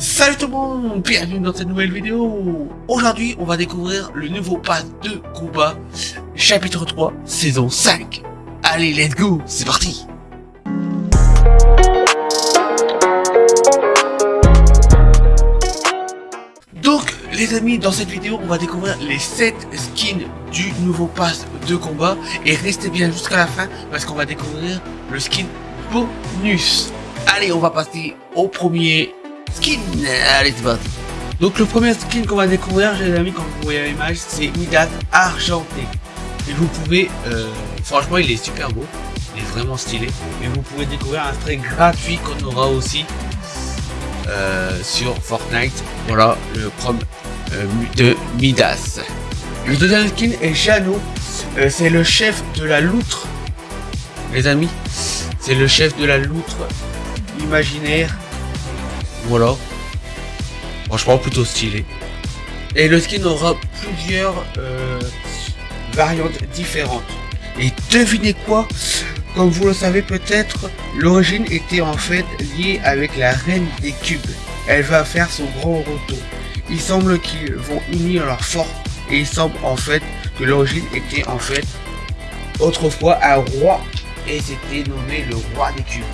Salut tout le monde, bienvenue dans cette nouvelle vidéo. Aujourd'hui, on va découvrir le nouveau pass de combat, chapitre 3, saison 5 Allez, let's go, c'est parti. Donc, les amis, dans cette vidéo, on va découvrir les 7 skins du nouveau pass de combat. Et restez bien jusqu'à la fin, parce qu'on va découvrir le skin bonus. Allez, on va passer au premier skin. Allez, c'est parti. Donc le premier skin qu'on va découvrir, les amis, quand vous voyez l'image, c'est Midas argenté. Et vous pouvez, euh, franchement, il est super beau. Il est vraiment stylé. Et vous pouvez découvrir un trait gratuit qu'on aura aussi euh, sur Fortnite. Voilà, le prom euh, de Midas. Le deuxième skin est Jano. c'est le chef de la loutre. Les amis, c'est le chef de la loutre imaginaire. Voilà. Franchement, plutôt stylé. Et le skin aura plusieurs euh, variantes différentes. Et devinez quoi? Comme vous le savez peut-être, l'origine était en fait liée avec la reine des cubes. Elle va faire son grand retour. Il semble qu'ils vont unir leurs forces et il semble en fait que l'origine était en fait autrefois un roi et c'était nommé le roi des cubes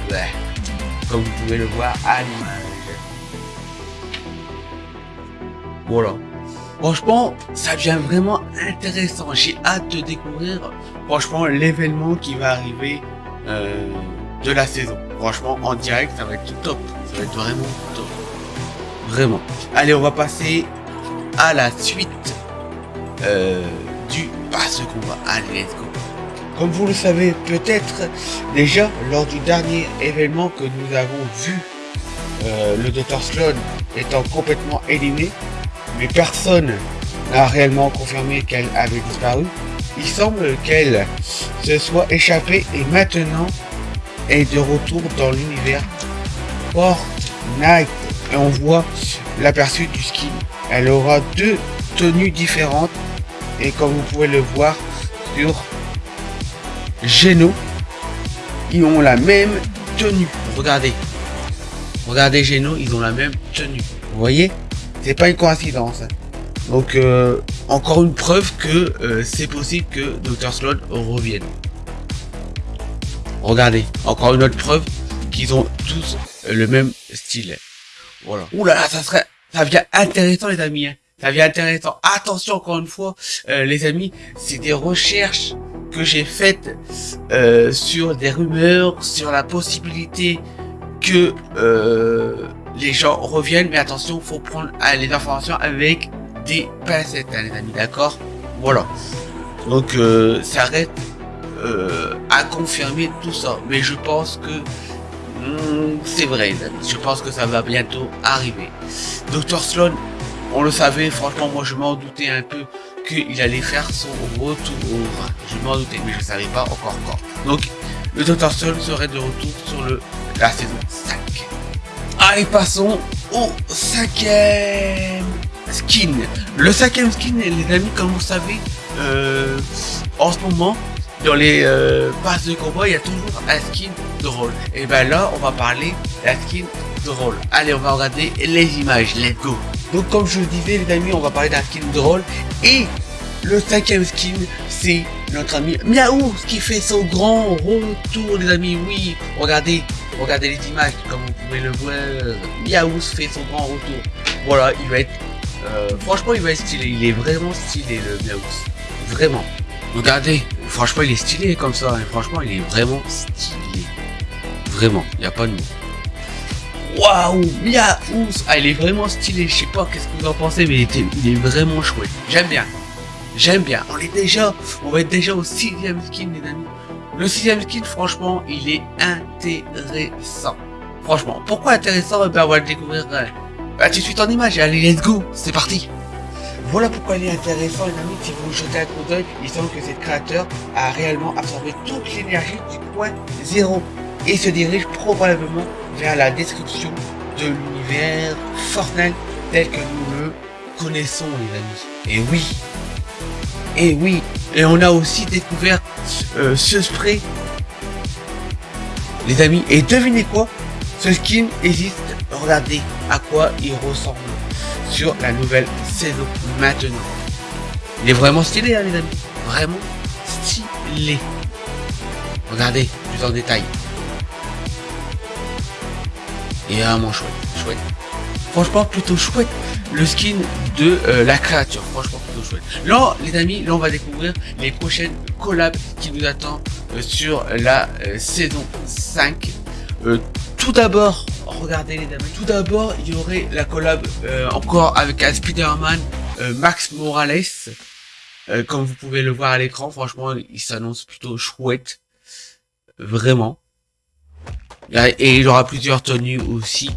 comme vous pouvez le voir à l'image. Voilà. Franchement, ça devient vraiment intéressant. J'ai hâte de découvrir, franchement, l'événement qui va arriver euh, de la saison. Franchement, en direct, ça va être top. Ça va être vraiment top. Vraiment. Allez, on va passer à la suite euh, du passe combat. Allez, let's go. Comme vous le savez peut-être déjà lors du dernier événement que nous avons vu, euh, le Dr Sloan étant complètement éliminé, mais personne n'a réellement confirmé qu'elle avait disparu. Il semble qu'elle se soit échappée et maintenant est de retour dans l'univers Fortnite. Et on voit l'aperçu du skin. Elle aura deux tenues différentes et comme vous pouvez le voir sur Geno, ils ont la même tenue. Regardez. Regardez Geno, ils ont la même tenue. Vous voyez? C'est pas une coïncidence. Donc, euh, encore une preuve que euh, c'est possible que Dr. Sloan revienne. Regardez, encore une autre preuve qu'ils ont tous le même style. Voilà. Ouh là là, ça serait, ça devient intéressant les amis. Hein. Ça devient intéressant. Attention encore une fois, euh, les amis, c'est des recherches que j'ai faite euh, sur des rumeurs, sur la possibilité que euh, les gens reviennent. Mais attention, faut prendre euh, les informations avec des pincettes, hein, les amis, d'accord? Voilà. Donc, ça reste à confirmer tout ça. Mais je pense que hmm, c'est vrai, les amis. Je pense que ça va bientôt arriver. Docteur Sloan, on le savait, franchement, moi je m'en doutais un peu qu'il allait faire son retour. Je m'en doutais, mais je ne savais pas encore quand. Donc, le Dr. Stone serait de retour sur le, la saison 5. Allez, passons au cinquième skin. Le cinquième skin, les amis, comme vous savez, euh, en ce moment, dans les euh, de combat, il y a toujours un skin drôle. Et ben là, on va parler d'un skin drôle. Allez, on va regarder les images. Let's go. Donc comme je le disais les amis, on va parler d'un skin drôle. Et le cinquième skin, c'est notre ami Miaou qui fait son grand retour les amis. Oui, regardez, regardez les images comme vous pouvez le voir. Miaou fait son grand retour. Voilà, il va être... Euh, franchement, il va être stylé. Il est vraiment stylé le Miaou. Vraiment. Regardez, franchement, il est stylé comme ça. Hein. Franchement, il est vraiment stylé. Vraiment, il n'y a pas de mots. Waouh, Miaou Ah, il est vraiment stylé. Je sais pas qu'est-ce que vous en pensez, mais il, il est vraiment chouette. J'aime bien. J'aime bien. On est déjà, on va être déjà au sixième skin, les amis. Le sixième skin, franchement, il est intéressant. Franchement, pourquoi intéressant eh Ben, on va le découvrir euh, bah, tout de suite en image. Allez, let's go. C'est parti. Voilà pourquoi il est intéressant, les amis. Si vous jetez un coup d'œil, il semble que cette créateur a réellement absorbé toute l'énergie du point zéro et se dirige probablement vers la description de l'univers Fortnite tel que nous le connaissons les amis. Et oui, et oui, et on a aussi découvert euh, ce spray les amis. Et devinez quoi? Ce skin existe regardez à quoi il ressemble sur la nouvelle saison maintenant. Il est vraiment stylé, hein, les amis. Vraiment stylé. Regardez plus en détail. Il est vraiment chouette, chouette. Franchement, plutôt chouette le skin de euh, la créature. Franchement, plutôt chouette. Là, les amis, là, on va découvrir les prochaines collabs qui nous attendent euh, sur la euh, saison 5. tout d'abord, regardez les amis, tout d'abord, il y aurait la collab encore avec un Spider-Man Max Morales. comme vous pouvez le voir à l'écran, franchement, il s'annonce plutôt chouette. Vraiment. Et il y aura plusieurs tenues aussi,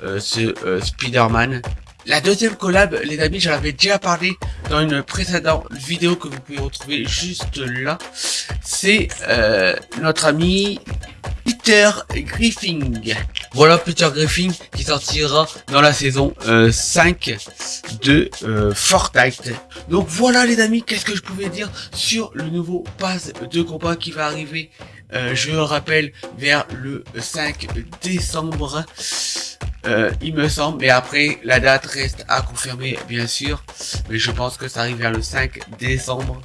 ce Spider-Man. La deuxième collab, les amis, j'en avais déjà parlé dans une précédente vidéo que vous pouvez retrouver juste là. C'est euh, notre ami Peter Griffin. Voilà Peter Griffin qui sortira dans la saison 5 euh, de euh, Fortnite. Donc voilà les amis, qu'est-ce que je pouvais dire sur le nouveau pass de combat qui va arriver, je le rappelle, vers le 5 décembre. Euh, il me semble, mais après, la date reste à confirmer, bien sûr, mais je pense que ça arrive vers le 5 décembre.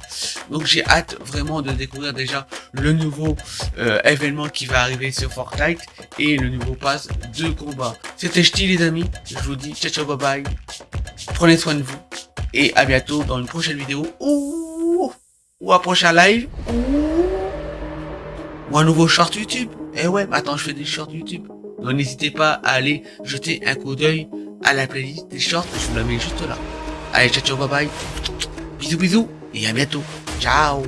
Donc j'ai hâte vraiment de découvrir déjà le nouveau euh, événement qui va arriver sur Fortnite et le nouveau pass de combat. C'était Ch'ti les amis, je vous dis ciao ciao bye bye, prenez soin de vous, et à bientôt dans une prochaine vidéo, ou, ou un prochain live, ou un nouveau short YouTube. Eh ouais, attends, je fais des shorts YouTube. Donc n'hésitez pas à aller jeter un coup d'œil à la playlist des shorts, je vous la mets juste là. Allez, ciao ciao, bye bye. Bisous bisous et à bientôt. Ciao